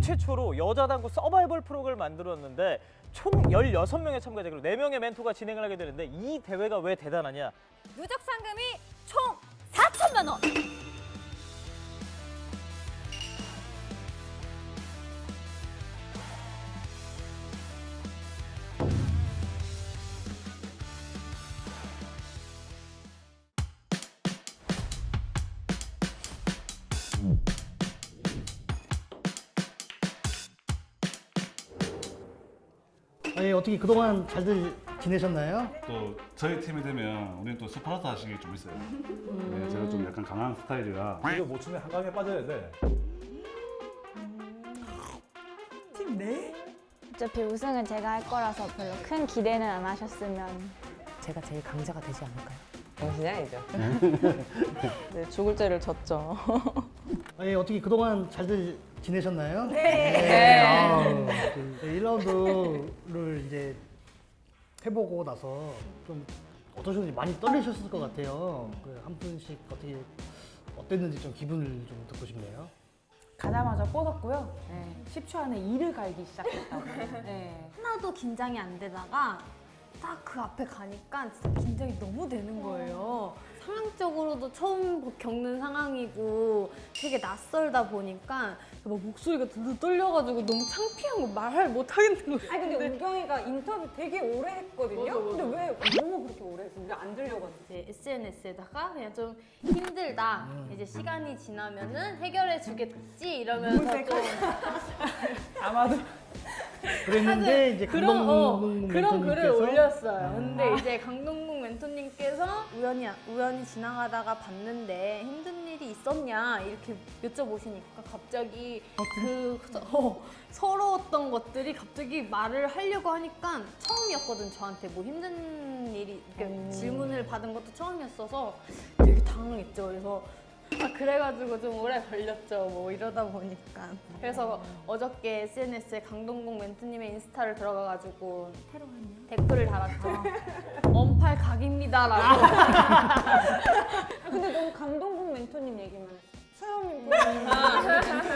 최초로 여자 당구 서바이벌 프로그램을 만들었는데 총 16명의 참가자 그리고 4명의 멘토가 진행을 하게 되는데 이 대회가 왜 대단하냐? 누적 상금이 총 4천만 원. 어떻게 그동안 잘들 지내셨나요? 또 저희 팀이 되면 우리는 또 스파르타 식이 좀 있어요. 네, 제가 좀 약간 강한 스타일이라 이거 못 추면 한강에 빠져야 돼. 어차피 우승은 제가 할 거라서 별로 큰 기대는 안 하셨으면 제가 제일 강자가 되지 않을까요? 당신이 아니죠. 네, 죽을 죄를 졌죠. 아니 어떻게 그동안 잘들 지내셨나요? 네. 아우, 그 1라운드를 이제 해보고 나서 좀 어떠셨는지 많이 떨리셨을 것 같아요. 그한 분씩 어떻게 어땠는지 좀 기분을 좀 듣고 싶네요. 가자마자 뻗었고요. 네. 10초 안에 이를 갈기 시작했다고. 네. 하나도 긴장이 안 되다가 딱 그 앞에 가니까 진짜 긴장이 너무 되는 거예요. 상황적으로도 처음 겪는 상황이고 되게 낯설다 보니까 막 목소리가 들들 떨려가지고 너무 창피한 거 말을 못 하겠는 거예요. 아니 근데 우경이가 인터뷰 되게 오래 했거든요. 근데 왜 너무 그렇게 오래 했어? 우리 안 들려가지고. 이제 SNS에다가 그냥 좀 힘들다. 이제 시간이 지나면은 해결해 주겠지 이러면서 좀 아마도 그랬는데 이제 그런 어, 강동문 그런 글을 올렸어요. 근데 이제 강동국 멘토님께서 우연히 우연히 지나가다가 봤는데 힘든 일이 있었냐? 이렇게 여쭤보시니까 갑자기 그 어, 서러웠던 것들이 갑자기 말을 하려고 하니까 처음이었거든 저한테. 뭐 힘든 일이 그러니까 질문을 받은 것도 처음이었어서 되게 당황했죠. 그래서 아, 그래가지고 좀 오래 걸렸죠. 뭐 이러다 보니까. 그래서 어저께 SNS에 강동국 멘토님의 인스타를 들어가가지고 댓글을 달았죠. 언팔 각입니다 라고. 아, 근데 너무 감동국 멘토님 얘기만 했어. 부모님.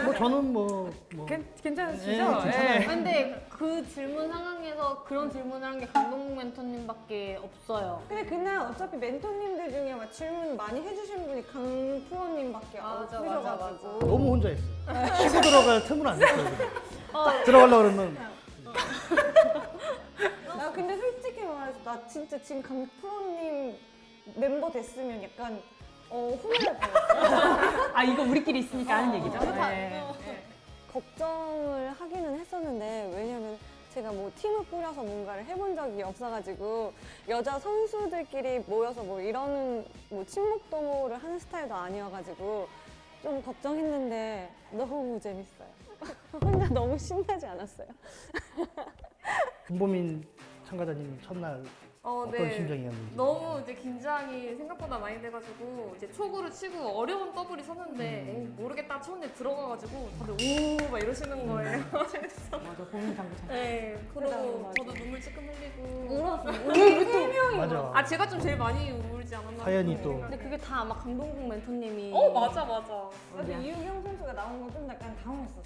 뭐 저는 뭐, 뭐 괜, 괜찮으시죠? 네, 괜찮아요. 근데 그 질문 상황에서 그런 질문을 한게 강동국 멘토님밖에 없어요. 근데 그날 어차피 멘토님들 중에 막 질문 많이 해주신 분이 강 프로님밖에 맞아, 없으셔가지고. 너무 혼자 했어요. 치고 들어갈 틈을 안. 그냥. 딱 들어가려고 그러면 나 근데 솔직히 말해서 나 진짜 지금 강 프로님 멤버 됐으면 약간 어 후회할 뻔했어. 아 이거 우리끼리 있으니까 하는 얘기죠. 네. 걱정을 하기는 했었는데 왜냐면 제가 뭐 팀을 꾸려서 뭔가를 해본 적이 없어가지고 여자 선수들끼리 모여서 뭐 이러는 뭐 친목 도모를 하는 스타일도 아니어가지고 좀 걱정했는데 너무 재밌어요. 혼자 너무 신나지 않았어요. 김보민 참가자님 첫날 어, 어떤 심정이었는지. 너무 이제 긴장이 생각보다 많이 돼가지고 이제 초구를 치고 어려운 더블이 섰는데 에이, 모르겠다 쳤는데 들어가가지고 다들 오 막 이러시는 거예요. 재밌어. 맞아, 고민 장구 참. 네, 그러고 맞아. 저도 눈물 찔끔 흘리고 울었어요. 맞아. 아 제가 좀 제일 많이 울지 않았나 사연이 또. 근데 그게 다 아마 강동국 멘토님이. 어 맞아 맞아. 근데 이유경 선수가 나온 건 좀 약간 당황했었어.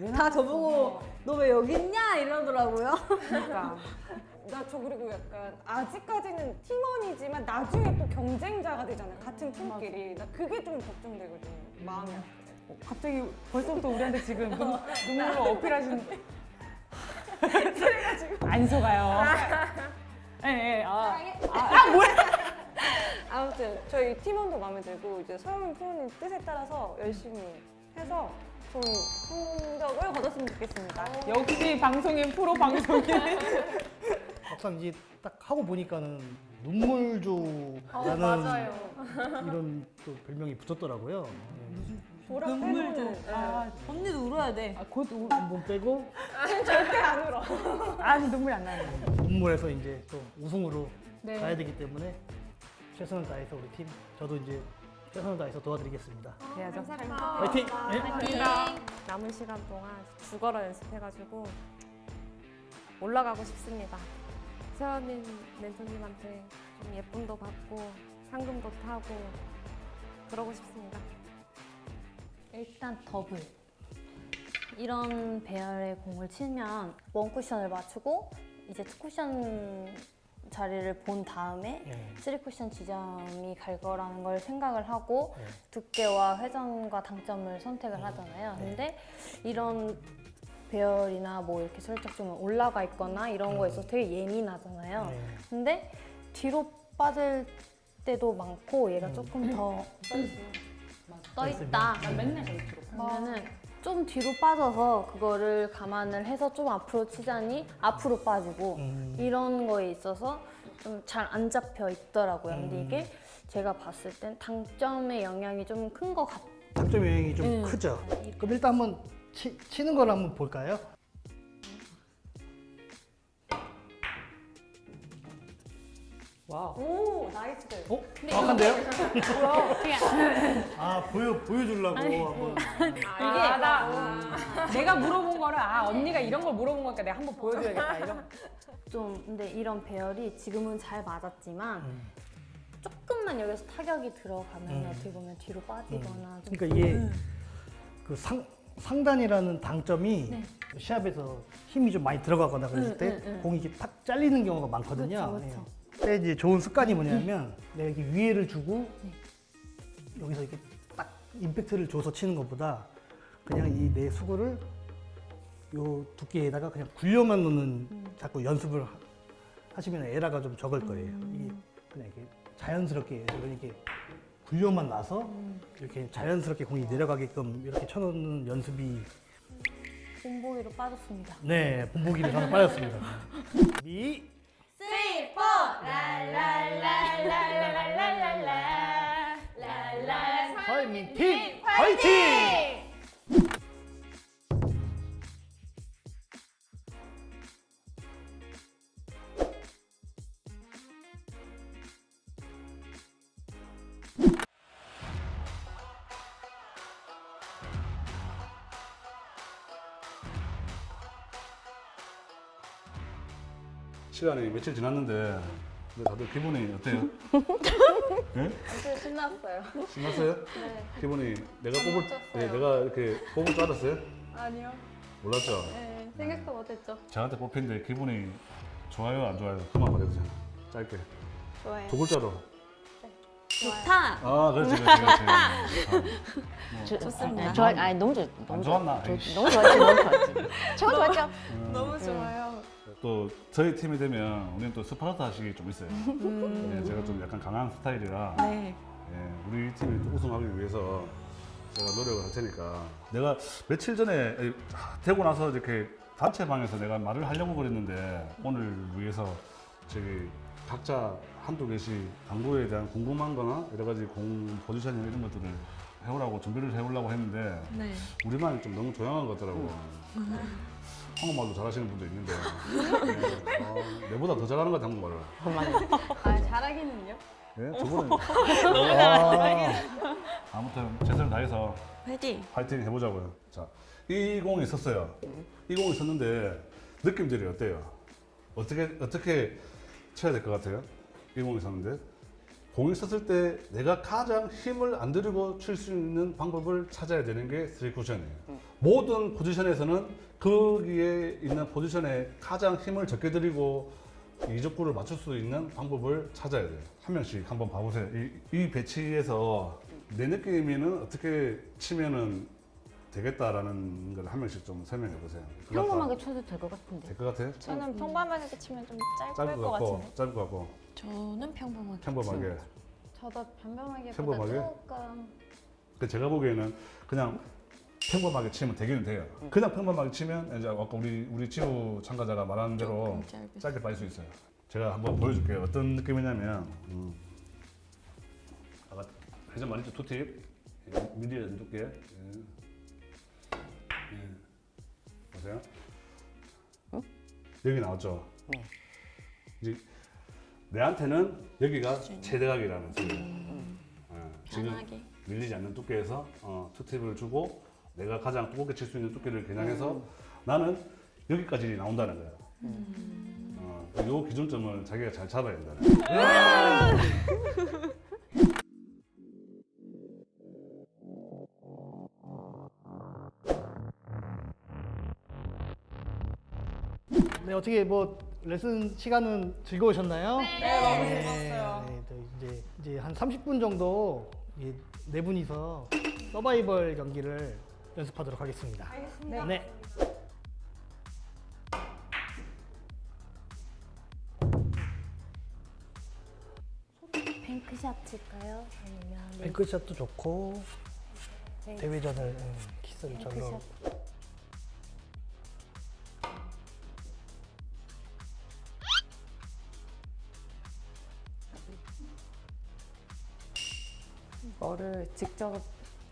음. 다 저보고 너 왜 여기 있냐 이러더라고요. 그러니까. 나 저 그리고 약간 아직까지는 팀원이지만 나중에 또 경쟁자가 되잖아 같은 팀끼리 나 그게 좀 걱정되거든 마음이 어, 갑자기 벌써부터 우리한테 지금 눈, 눈물로 어필하시는. 안 속아요. 예, 예. 아, 아무튼 저희 팀원도 마음에 들고 이제 서영민 프로님 뜻에 따라서 열심히 해서 좋은 성적을 거뒀으면 좋겠습니다. 역시 방송인 프로 방송인. 막상 이제 딱 하고 보니까는 눈물조라는 어, 맞아요. 이런 또 별명이 붙었더라고요. 네. 빼고는 아, 언니도 울어야 돼. 아, 곧 우, 한번 빼고 절대 안 울어 아니 눈물 안 나는 거. 눈물에서 이제 또 우승으로 네. 가야 되기 때문에 최선을 다해서 우리 팀 저도 이제 최선을 다해서 도와드리겠습니다. 해야죠. 화이팅! 네. 남은 시간 동안 죽어라 연습해가지고 올라가고 싶습니다. 세연님 멘토님한테 좀 예쁨도 받고 상금도 타고 그러고 싶습니다. 일단 더블. 이런 배열의 공을 치면 원 쿠션을 맞추고 이제 two 쿠션 자리를 본 다음에 네. 쓰리 쿠션 지점이 갈 거라는 걸 생각을 하고 네. 두께와 회전과 당점을 선택을 하잖아요. 네. 근데 이런 배열이나 뭐 이렇게 살짝 좀 올라가 있거나 이런 거에 있어서 되게 예민하잖아요. 네. 근데 뒤로 빠질 때도 많고 얘가 조금 더 떠 있다. 난 맨날 저기 들어. 그러면은 좀 뒤로 빠져서 그거를 감안을 해서 좀 앞으로 치자니 앞으로 빠지고 음. 이런 거에 있어서 좀 잘 안 잡혀 있더라고요. 근데 음. 이게 제가 봤을 땐 당점의 영향이 좀 큰 것 같아요. 당점 영향이 좀 음. 크죠. 그럼 일단 한번 치, 치는 걸 한번 볼까요? 와. 오 나이스들. 어? 정확한데요? 아 보여 보여주려고 한번. 아, 나 내가 물어본 거를 아 언니가 이런 걸 물어본 거니까 내가 한번 보여줘야겠다 이런. 좀 근데 이런 배열이 지금은 잘 맞았지만 음. 조금만 여기서 타격이 들어가면 음. 어떻게 보면 뒤로 빠지거나 좀 그러니까 이게 그 상, 상단이라는 당점이 네. 시합에서 힘이 좀 많이 들어가거나 그랬을 응, 때 응, 응. 공이 이렇게 탁 잘리는 경우가 많거든요. 그렇죠, 그렇죠. 예. 근데 이제 좋은 습관이 뭐냐면 내가 이렇게 위에를 주고 네. 여기서 이렇게 딱 임팩트를 줘서 치는 것보다 그냥 이 내 수구를 요 두께에다가 그냥 굴려만 놓는 음. 자꾸 연습을 하- 하시면 에러가 좀 적을 거예요. 이게 그냥 이렇게 자연스럽게 이렇게 굴려만 놔서 음. 이렇게 자연스럽게 공이 내려가게끔 이렇게 쳐놓는 연습이 본보기로 빠졌습니다. 네 본보기를 저는 빠졌습니다. 미 설민팀 화이팅! 시간이 며칠 지났는데 근데 다들 기분이 어때요? 네? 아주 신났어요. 신났어요? 네. 기분이 내가 뽑을 쳤어요. 네, 내가 이렇게 뽑을 줄 알았어요? 아니요. 몰랐죠? 네, 생각도 못했죠. 저한테 뽑힌데 기분이 좋아요 안 좋아요? 그만 말해주세요. 짧게 좋아요. 두 글자로. 좋다. 아 그렇지 그렇지 그렇지. 좋습니다. 좋아, 아니 너무 좋. 안 좋았나? 좋-. 너무 좋았지, 너무 좋았지. 최고 좋았죠. 너무 좋아요. 또 저희 팀이 되면 우리는 또 스파르타 식이 좀 있어요. 네, 제가 좀 약간 강한 스타일이라 네. 예, 우리 팀이 또 우승하기 위해서 제가 노력을 할 테니까 내가 며칠 전에 에, 되고 나서 이렇게 단체 방에서 내가 말을 하려고 그랬는데 오늘 위해서 저기 각자 한두 개씩 당구에 대한 궁금한 거나 여러 가지 공 포지션이나 이런 것들을 해오라고 준비를 해오려고 했는데 네. 우리말이 좀 너무 조용한 것 같더라고. 한국말도 잘하시는 분도 있는데 네, 어, 내보다 더 잘하는 것 같아 한국말을. 아, 잘하기는요? 예, 저번에 너무 잘하네. 아무튼 최선을 다해서 화이팅. 파이팅 해보자고요. 자, 이 공이 있었어요. 이 공이 있었는데 느낌들이 어때요? 어떻게 어떻게 쳐야 될 것 같아요? 이 공이 있었는데 공이 있었을 때 내가 가장 힘을 안 들이고 칠 수 있는 방법을 찾아야 되는 게 스리 쿠션이에요. 모든 포지션에서는 거기에 있는 포지션에 가장 힘을 적게 들이고 이적구를 맞출 수 있는 방법을 찾아야 돼요. 한 명씩 한번 봐보세요. 이, 이 배치에서 내 느낌에는 어떻게 치면은 되겠다라는 걸 한 명씩 좀 설명해 보세요. 평범하게 쳐도 될 것 같은데. 될 것 같아요? 저는 평범하게 치면 좀 짧을 짧을 것 것 같고, 같은데. 짧을 것 같고, 저는 평범하게. 평범하게. 저도 평범하게 평범하게? 조금 그 제가 보기에는 그냥 평범하게 치면 되기는 돼요. 그냥 평범하게 치면 이제 아까 우리 우리 지우 참가자가 말하는 대로 짧을 짧게 빠질 수 있어요. 제가 한번 보여줄게요. 어떤 느낌이냐면 음. 아까 회전 많이 두 팁. 예, 미리 안 줄게. 예. 예. 보세요. 여기 나왔죠. 네. 이제 내한테는 여기가 최대각이라는 소리예요. 예, 지금 편하게. 밀리지 않는 두께에서 어, 투팁을 주고 내가 가장 두껍게 칠 수 있는 두께를 겨냥해서 나는 여기까지 나온다는 거야. 어, 요 기준점을 자기가 잘 잡아야 된다는 거야. 네, 어떻게 뭐 레슨 시간은 즐거우셨나요? 네, 너무 즐거웠어요. 네, 또 이제 이제 한 30분 정도 이네 분이서 서바이벌 경기를 연습하도록 하겠습니다. 알겠습니다. 네. 뱅크샷 칠까요? 아니면 네, 뱅크샷도 좋고 대회전을 음, 키스를 절로 거를 직접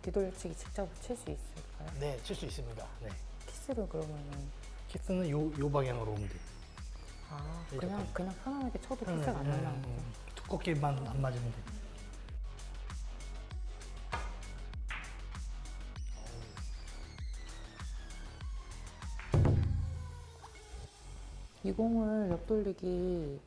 뒤돌치기 직접 칠 수 있을까요? 네, 칠 수 있습니다. 네. 키스를 그러면은 키스는 요, 요 방향으로 오면 돼요. 아 네, 그냥 편안하게 쳐도 키스가 안 음, 날라오고 음, 두껍게만 안 맞으면 돼요. 이 공을 옆돌리기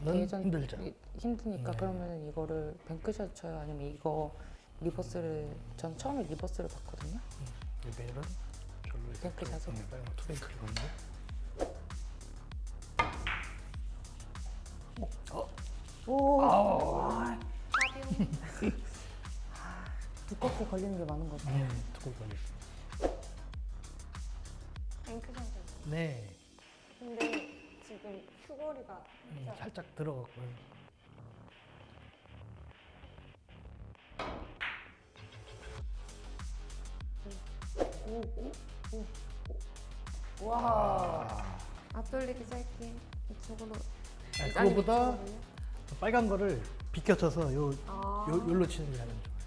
는 대회전 힘들죠. 이- 힘드니까 네. 그러면 이거를 bank shot 쳐요 아니면 이거 reverse를 전 처음에 reverse를 봤거든요. 레벨은 절로 이렇게 bank shot으로. 네, 빨간 two bank를 건데. 오. 두껍게 걸리는 게 많은 거죠. 음, 두껍게 걸렸어. 뱅크샷을. 네, 근데 지금 큐거리가 음, 살짝 들어갔고요. 와. 앞돌리기 짧게 이쪽으로 아니, 그거보다 빨간 거를 비껴쳐서 요, 아. 요, 요로 치는 게 가장 좋아요.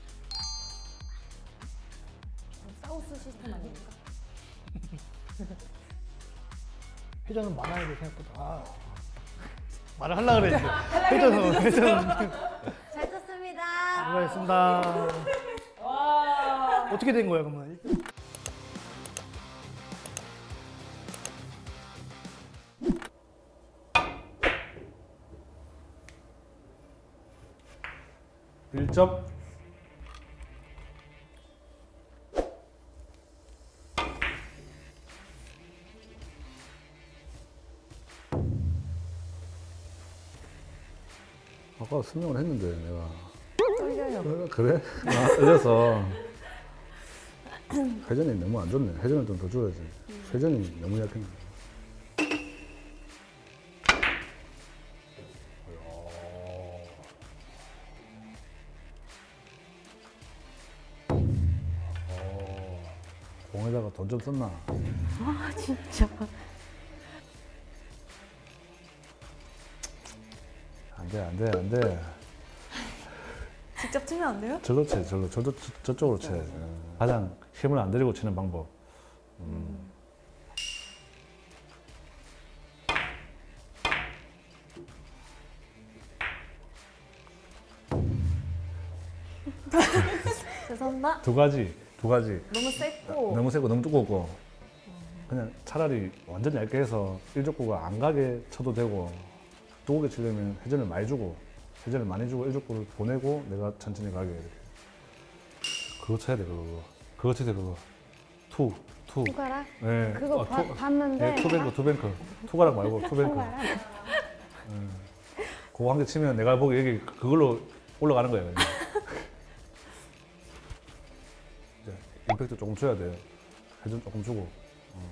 사우스 시스템 아닙니까? 회전은 많아야 돼 생각보다. 아. 말을 하려고 그랬는데. 회전은, 회전은. 잘 쳤습니다. 수고하셨습니다. 어떻게 된 거야, 그러면? 일점 아까 설명을 했는데 내가 떨려요. 어, 그래? 아, 떨려서 회전이 너무 안 좋네 회전을 좀더 줘야지 회전이 너무 약했네 어, 공에다가 돈 좀 썼나? 아 진짜. 안 돼, 안 돼, 안 돼. 직접 치면 안 돼요? 절로 쳐, 절로. 저, 저, 저쪽으로 쳐. 어. 가장 힘을 안 들이고 치는 방법. 음. 죄송합니다. 두 가지, 두 가지. 너무 셌고 너무 세고 너무 두껍고. 그냥 차라리 완전 얇게 해서 일족구가 안 가게 쳐도 되고 두껍게 치려면 회전을 많이 주고 회전을 많이 주고 일족구를 보내고 내가 천천히 가게 이렇게. 그거 쳐야 돼 그거. 그거 쳐야 돼 그거. two, two. 투가락? 네. 그거 어, 봐- two- 봤는데. 네, two bank, two bank. 투가락 말고 two bank. 투가락? 음. 그거 한 개 치면 내가 보기 여기 그걸로 올라가는. 그냥. 이제 임팩트 조금 줘야 돼요. 회전 조금 주고. 어.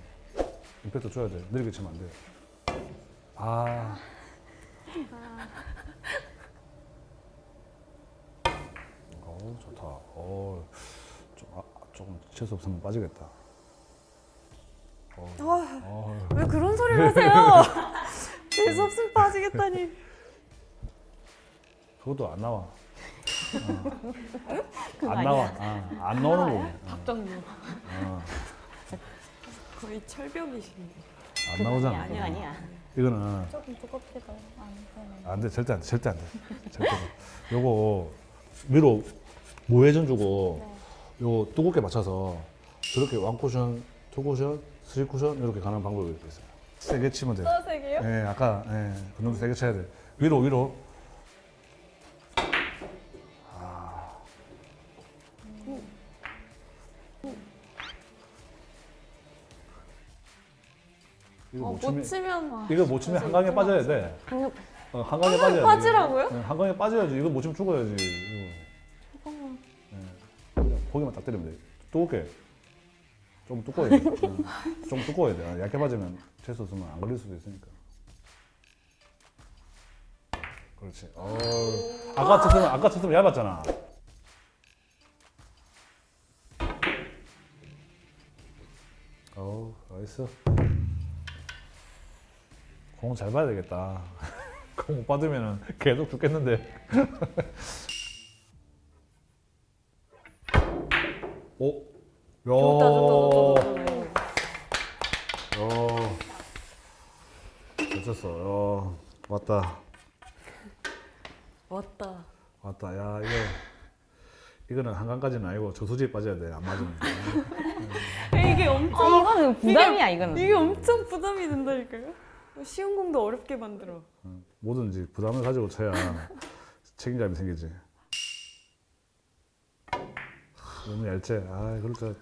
임팩트 줘야 돼. 느리게 치면 안 돼. 아. 어우, 좋다. 어, 좀, 아, 조금 재수 없으면 빠지겠다. 어, 어. 왜 그런 소리를 하세요? 재수 없으면 빠지겠다니. 그것도 안 나와. 어. 안 나와. 아, 안 나오는 거네. 박정무. 어, 거의 철벽이신데. 안 나오잖아. 아니야 아니야. 이거는 조금 두껍게도 안 돼. 절대 안 돼. 절대 안 돼. 절대 안 돼. 요거 위로 무회전 주고 요 두껍게 맞춰서 저렇게 원 쿠션, 투 쿠션, 쓰리 쿠션 이렇게 가는 방법이 있어요. 세게 치면 돼. 또 세게요? 예, 아까 예, 그 정도 세게 쳐야 돼. 위로 위로. 못 치면 못 치면 이거 못 치면 한강에 빠져야 돼. 어, 한강에 빠져야 돼. 빠지라고요? 네, 한강에 빠져야지. 이거 못 치면 죽어야지. 이거. 네. 고기만 딱 때리면 돼. 두껍게. 좀 두꺼워야 돼. 응. 좀 두꺼워야 돼. 아, 얇게 빠지면 재수 없으면 안 걸릴 수도 있으니까. 그렇지. 어, 아까 쳤으면 아까 쳤으면 얇았잖아. 어우, 나이스. 공 잘 봐야 되겠다. 공 못 받으면 계속 죽겠는데. 오, 야. 좋다 좋다 좋다 좋다. 야. 잘 쳤어. 야. 왔다. 왔다. 왔다. 야, 이거. 이거는 한강까지는 아니고 저수지에 빠져야 돼. 안 맞으면. 이게 엄청 이거는 부담이야 이거는. 이게 엄청 부담이 된다니까요. 쉬운 공도 어렵게 만들어. 응. 뭐든지 부담을 가지고 쳐야 책임감이 생기지. 너무 얇지? 아, 그럴 줄.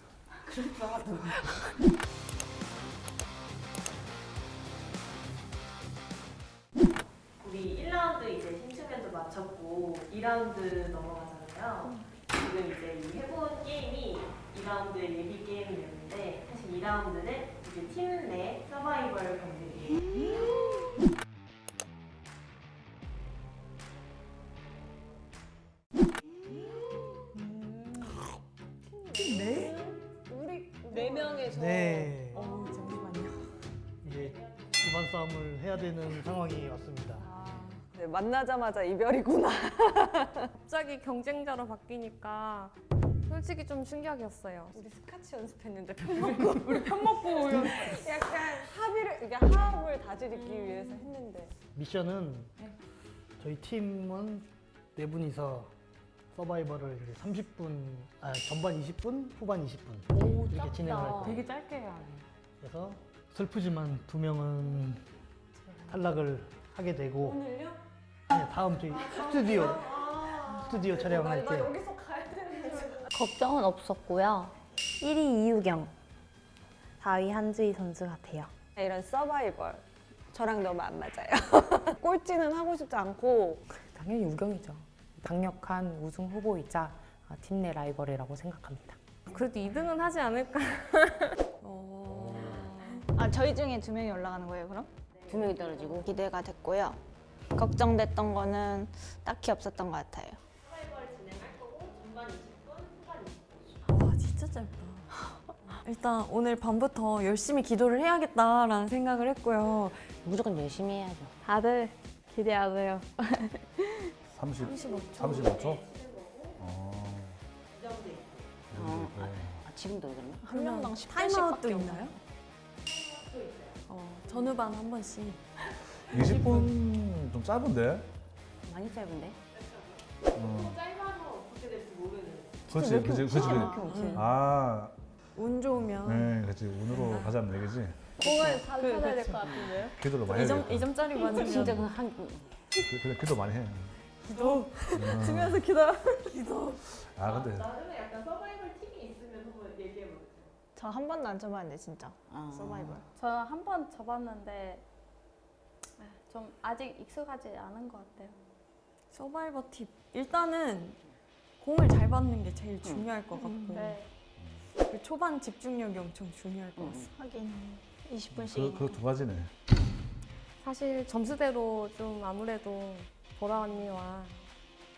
우리 1라운드 이제 힘주면도 마쳤고 2라운드 넘어가잖아요. 지금 이제 이 해본 게임이 2라운드 예비 게임이었는데 사실 2라운드는 이제 팀 내 서바이벌 경기 예요. 우리 네 명에서 네. 어 잠시만요. 이제 기반 싸움을 해야 되는 상황이 왔습니다. 네, 만나자마자 이별이구나. 갑자기 경쟁자로 바뀌니까 솔직히 좀 충격이었어요. 우리 스카치 연습했는데 편 먹고 우리 편 먹고 미션은 저희 팀은 네 분이서 서바이벌을 이제 30분, 아 전반 20분, 후반 20분 이렇게 진행을 할 거예요. 되게 짧게 해야 돼. 그래서 슬프지만 두 명은 탈락을 하게 되고 오늘요? 네, 다음 저희 스튜디오 스튜디오 촬영할 때 여기서 가야 되는데 걱정은 없었고요. 1위 이유경, 4위 한주희 선수 같아요. 이런 서바이벌 저랑 너무 안 맞아요. 꼴찌는 하고 싶지 않고 당연히 우경이죠. 강력한 우승 후보이자 아, 팀내 라이벌이라고 생각합니다. 그래도 2등은 하지 않을까. 아 저희 중에 두 명이 올라가는 거예요 그럼? 두 명이 떨어지고 기대가 됐고요. 걱정됐던 거는 딱히 없었던 것 같아요. 와 진짜 짧다. 일단 오늘 밤부터 열심히 기도를 해야겠다라는 생각을 했고요. 무조건 열심히 해야죠. 다들 기대하세요. 30, 35초. 35초? 어. 아, 지금도 그러나? 한 명당 10분씩 타임아웃도 밖에 있나요? 어, 전후반 한 번씩. 20분 좀 짧은데? 많이 짧은데? 어. 그렇지, 그렇지, 그렇지. 음. 아, 운 좋으면 네, 그렇지. 운으로 가자는 얘기지. 공을 다 찾아야 될 것 같은데요? 기도를 많이 해야 2점, 되겠다. 2점짜리 맞으면 진짜 그 한, 그- 그래, 기도 많이 해. 기도 음. 치면서 기도 기도 아, 근데 나중에 약간 서바이벌 팁이 있으면 한번 얘기해보세요. 저 한 번도 안 쳐봤는데 진짜 서바이벌. 저 한 번 접었는데 아, 좀 아직 익숙하지 않은 것 같아요. 서바이벌 팁 일단은 공을 잘 받는 게 제일 중요할 것 같고 네. 그 초반 집중력이 엄청 중요할 것 같습니다. 하긴 20분씩. 그, 그두 가지네. 사실 점수대로 좀 아무래도 보라 언니와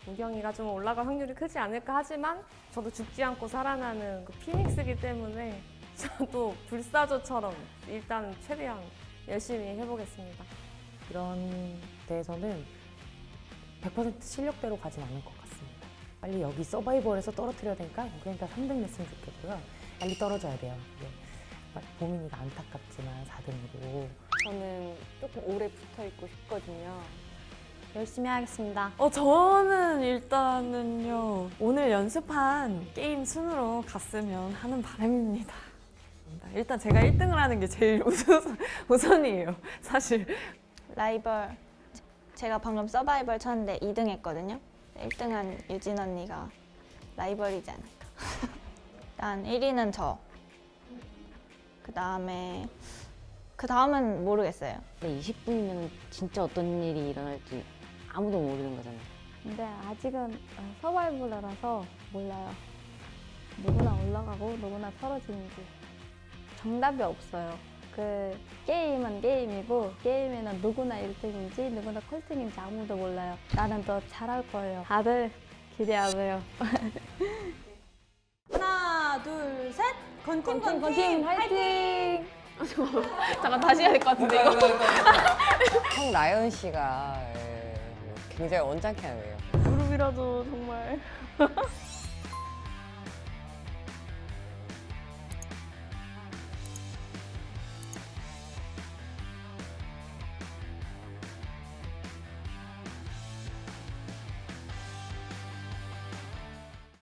우경이가 좀 올라갈 확률이 크지 않을까 하지만 저도 죽지 않고 살아나는 그 피닉스기 때문에 저도 불사조처럼 일단 최대한 열심히 해보겠습니다. 이런 데에서는 100% 실력대로 가진 않을 것 같습니다. 빨리 여기 서바이벌에서 떨어뜨려야 되니까 그러니까 3등 냈으면 좋겠고요. 빨리 떨어져야 돼요. 네. 보민이가 안타깝지만 4등으로 저는 조금 오래 붙어 있고 싶거든요. 열심히 하겠습니다. 어 저는 일단은요 오늘 연습한 게임 순으로 갔으면 하는 바람입니다. 일단 제가 1등을 하는 게 제일 우선, 우선이에요. 사실 라이벌 제가 방금 서바이벌 쳤는데 2등 했거든요. 1등한 유진 언니가 라이벌이지 않을까. 일단 1위는 저. 그 다음에 그 다음은 모르겠어요. 근데 20분이면 진짜 어떤 일이 일어날지 아무도 모르는 거잖아요. 근데 아직은 어, 서바이벌이라서 몰라요. 누구나 올라가고 누구나 떨어지는지 정답이 없어요. 그 게임은 게임이고 게임에는 누구나 1등인지 누구나 꼴등인지 아무도 몰라요. 나는 더 잘할 거예요. 다들 기대하세요. 하나, 둘, 셋. 건팀, 건팀, 건팀 화이팅! 잠깐 다시 해야 될 것 같은데 이거. 형 라이언 씨가 예, 굉장히 언짢게 하네요. 무릎이라도 정말